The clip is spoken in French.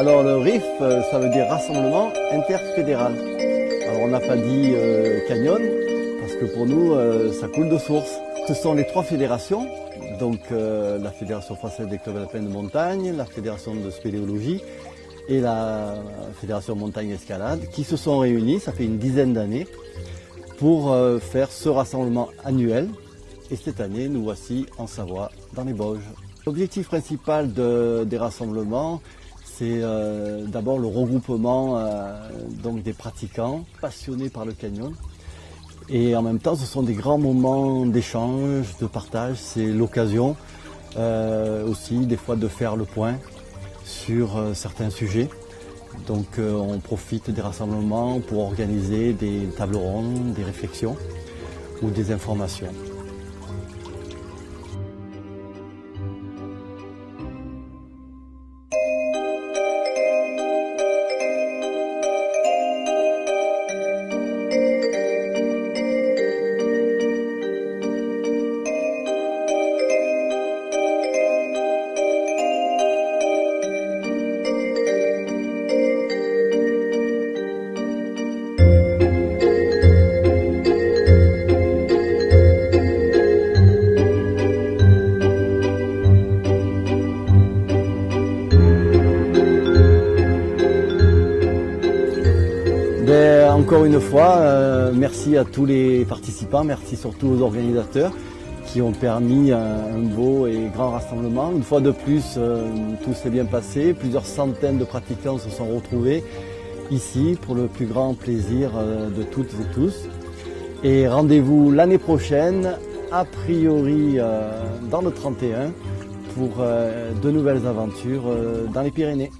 Alors le RIF, euh, ça veut dire Rassemblement Interfédéral. Alors on n'a pas dit euh, canyon, parce que pour nous, euh, ça coule de source. Ce sont les trois fédérations, donc la Fédération française des alpins de montagne, la Fédération de spéléologie et la Fédération montagne escalade, qui se sont réunies, ça fait une dizaine d'années, pour faire ce rassemblement annuel. Et cette année, nous voici en Savoie, dans les Bauges. L'objectif principal des rassemblements, c'est euh, d'abord le regroupement euh, donc des pratiquants passionnés par le canyon. Et en même temps, ce sont des grands moments d'échange, de partage. C'est l'occasion euh, aussi des fois de faire le point sur certains sujets. Donc on profite des rassemblements pour organiser des tables rondes, des réflexions ou des informations. Ben, encore une fois, euh, merci à tous les participants, merci surtout aux organisateurs qui ont permis un, beau et grand rassemblement. Une fois de plus, euh, tout s'est bien passé. Plusieurs centaines de pratiquants se sont retrouvés ici pour le plus grand plaisir euh, de toutes et tous. Et rendez-vous l'année prochaine, a priori dans le 31, pour de nouvelles aventures dans les Pyrénées.